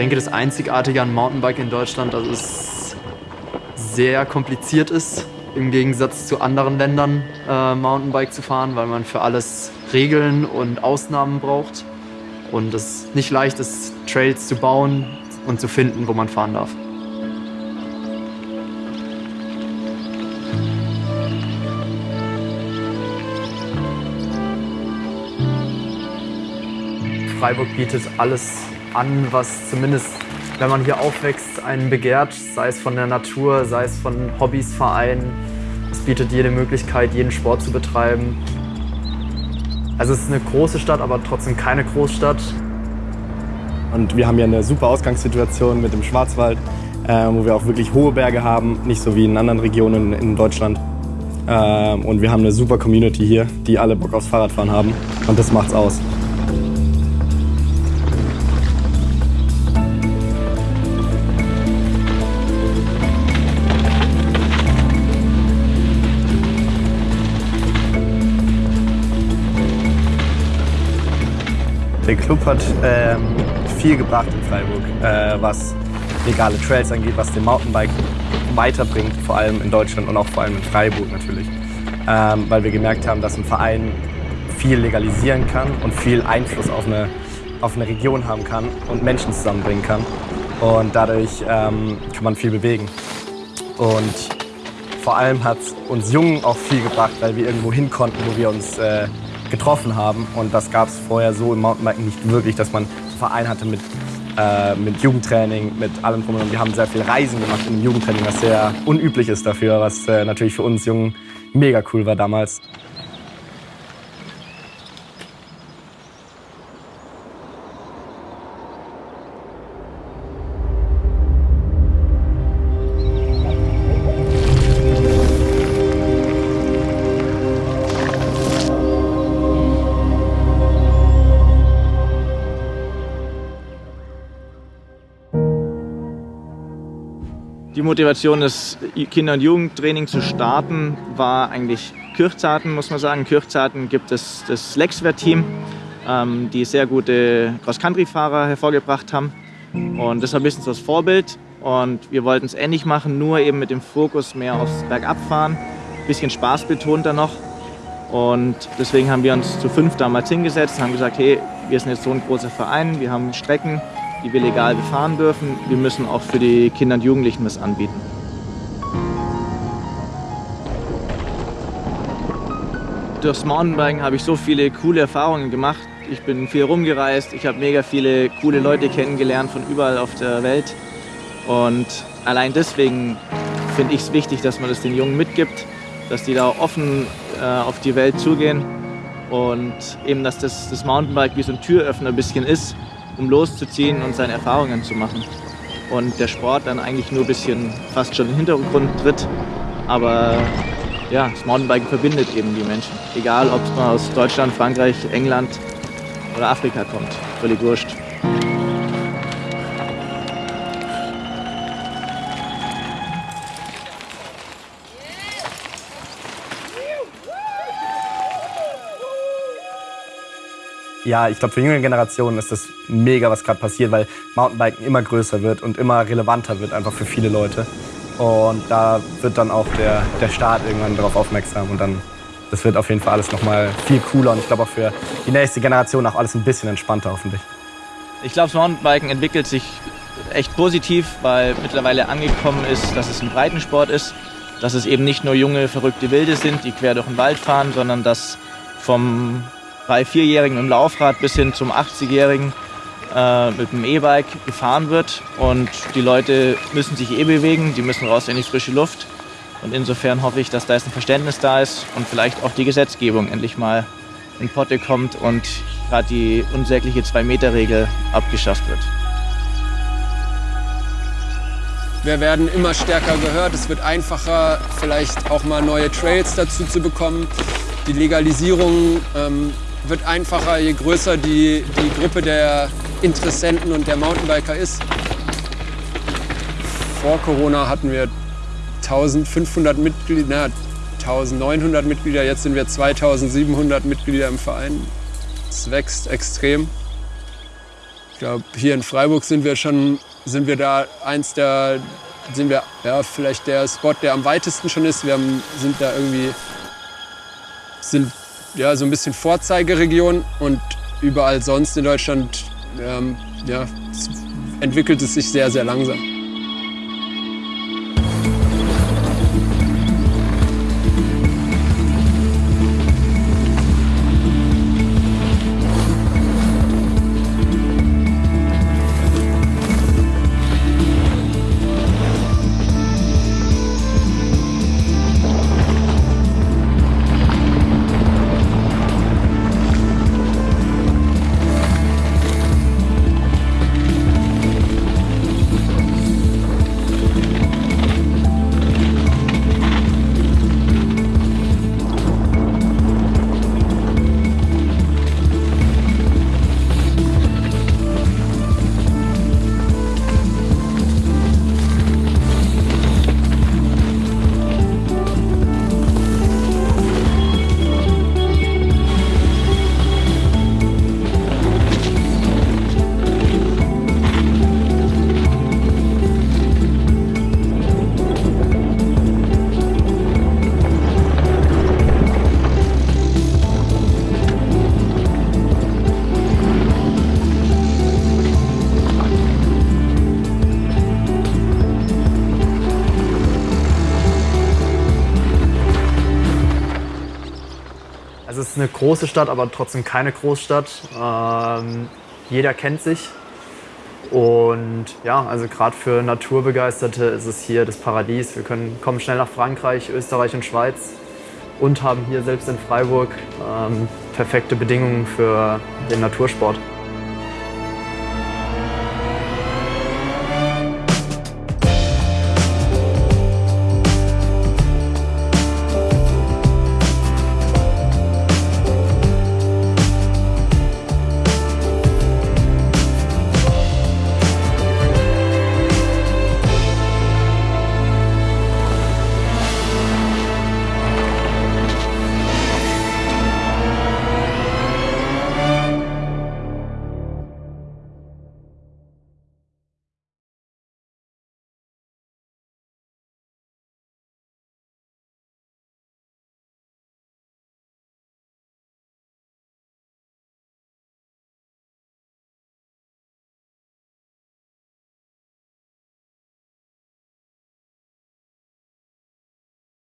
denke, das Einzigartige an Mountainbike in Deutschland, dass es sehr kompliziert ist, im Gegensatz zu anderen Ländern äh, Mountainbike zu fahren, weil man für alles Regeln und Ausnahmen braucht und es nicht leicht ist, Trails zu bauen und zu finden, wo man fahren darf. Freiburg bietet alles an, was zumindest, wenn man hier aufwächst, einen begehrt, sei es von der Natur, sei es von Hobbys, Vereinen. Es bietet jede Möglichkeit, jeden Sport zu betreiben. Also es ist eine große Stadt, aber trotzdem keine Großstadt. Und wir haben hier eine super Ausgangssituation mit dem Schwarzwald, äh, wo wir auch wirklich hohe Berge haben, nicht so wie in anderen Regionen in Deutschland. Äh, und wir haben eine super Community hier, die alle Bock aufs Fahrradfahren haben. Und das macht's aus. Club hat ähm, viel gebracht in Freiburg, äh, was legale Trails angeht, was den Mountainbike weiterbringt, vor allem in Deutschland und auch vor allem in Freiburg natürlich. Ähm, weil wir gemerkt haben, dass ein Verein viel legalisieren kann und viel Einfluss auf eine, auf eine Region haben kann und Menschen zusammenbringen kann. Und dadurch ähm, kann man viel bewegen. Und vor allem hat es uns Jungen auch viel gebracht, weil wir irgendwo hin konnten, wo wir uns äh, getroffen haben. Und das gab es vorher so im Mountainbiken nicht wirklich, dass man einen Verein hatte mit, äh, mit Jugendtraining, mit allem drum und Wir haben sehr viel Reisen gemacht im Jugendtraining, was sehr unüblich ist dafür, was äh, natürlich für uns Jungen mega cool war damals. Die Motivation, das Kinder- und Jugendtraining zu starten, war eigentlich Kirchzarten, muss man sagen. Kirchzarten gibt es das Lexwert-Team, ähm, die sehr gute Cross-Country-Fahrer hervorgebracht haben. Und das war ein bisschen so das Vorbild. Und wir wollten es ähnlich machen, nur eben mit dem Fokus mehr aufs Bergabfahren. Ein bisschen Spaß betont da noch. Und deswegen haben wir uns zu fünf damals hingesetzt und haben gesagt, hey, wir sind jetzt so ein großer Verein, wir haben Strecken, die wir legal befahren dürfen. Wir müssen auch für die Kinder und Jugendlichen was anbieten. Durchs Mountainbiken habe ich so viele coole Erfahrungen gemacht. Ich bin viel rumgereist, ich habe mega viele coole Leute kennengelernt von überall auf der Welt. Und allein deswegen finde ich es wichtig, dass man das den Jungen mitgibt, dass die da offen äh, auf die Welt zugehen und eben, dass das, das Mountainbike wie so ein Türöffner ein bisschen ist, um loszuziehen und seine Erfahrungen zu machen. Und der Sport dann eigentlich nur ein bisschen fast schon in den Hintergrund tritt. Aber ja, das Mountainbiken verbindet eben die Menschen. Egal, ob man aus Deutschland, Frankreich, England oder Afrika kommt. Völlig wurscht. Ja, ich glaube, für junge Generationen ist das mega, was gerade passiert, weil Mountainbiken immer größer wird und immer relevanter wird einfach für viele Leute. Und da wird dann auch der, der Staat irgendwann darauf aufmerksam und dann, das wird auf jeden Fall alles nochmal viel cooler und ich glaube auch für die nächste Generation auch alles ein bisschen entspannter hoffentlich. Ich glaube, das Mountainbiken entwickelt sich echt positiv, weil mittlerweile angekommen ist, dass es ein Breitensport ist, dass es eben nicht nur junge, verrückte Wilde sind, die quer durch den Wald fahren, sondern dass vom drei-, vierjährigen im Laufrad bis hin zum 80-jährigen äh, mit dem E-Bike gefahren wird. Und die Leute müssen sich eh bewegen, die müssen raus in die frische Luft. Und insofern hoffe ich, dass da jetzt ein Verständnis da ist und vielleicht auch die Gesetzgebung endlich mal in Potte kommt und gerade die unsägliche Zwei-Meter-Regel abgeschafft wird. Wir werden immer stärker gehört. Es wird einfacher, vielleicht auch mal neue Trails dazu zu bekommen. Die Legalisierung ähm, wird einfacher, je größer die, die Gruppe der Interessenten und der Mountainbiker ist. Vor Corona hatten wir 1500 Mitglieder, 1900 Mitglieder, jetzt sind wir 2700 Mitglieder im Verein. Es wächst extrem. glaube, hier in Freiburg sind wir schon, sind wir da eins der, sind wir ja vielleicht der Spot, der am weitesten schon ist. Wir haben, sind da irgendwie, sind ja so ein bisschen Vorzeigeregion und überall sonst in Deutschland ähm, ja, entwickelt es sich sehr, sehr langsam. Ist eine große Stadt, aber trotzdem keine Großstadt. Ähm, jeder kennt sich. Und ja, also gerade für Naturbegeisterte ist es hier das Paradies. Wir können, kommen schnell nach Frankreich, Österreich und Schweiz und haben hier selbst in Freiburg ähm, perfekte Bedingungen für den Natursport.